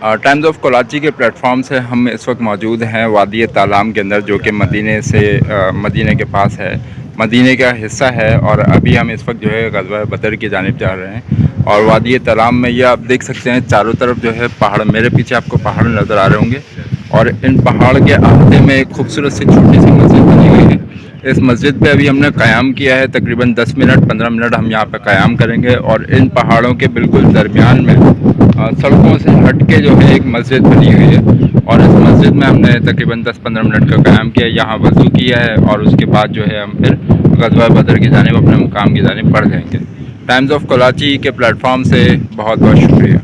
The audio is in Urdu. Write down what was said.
ٹائمز آف کراچی کے پلیٹ فارم سے ہم اس وقت موجود ہیں، وادی تالام کے اندر، جو کہ مدینہ سے مدینہ کے پاس ہے۔ مدینہ کا حصہ ہے اور ابھی ہم اس وقت جو ہے غزوہ بدر کی جانب جا رہے ہیں۔ اور وادی تالام میں یہ آپ دیکھ سکتے ہیں، چاروں طرف جو ہے پہاڑ، میرے پیچھے آپ کو پہاڑ نظر آ رہے ہوں گے۔ اور ان پہاڑ کے احاطے میں ایک خوبصورت سی چھوٹی سی مسجد بنی ہوئی ہے۔ اس مسجد پہ ابھی ہم نے قیام کیا ہے، تقریباً دس منٹ، پندرہ منٹ ہم یہاں پہ قیام کریں گے اور ان پہاڑوں کے بالکل درمیان میں سڑکوں سے ہٹ کے جو ہے ایک مسجد بنی ہوئی ہے اور اس مسجد میں ہم نے تقریباً دس پندرہ منٹ کا قیام کیا، یہاں وضو کیا ہے اور اس کے بعد جو ہے ہم پھر غزوہ بدر کی جانب اپنے مقام کی جانب پڑھ جائیں گے۔ ٹائمز آف کراچی کے پلیٹ فارم سے بہت بہت شکریہ۔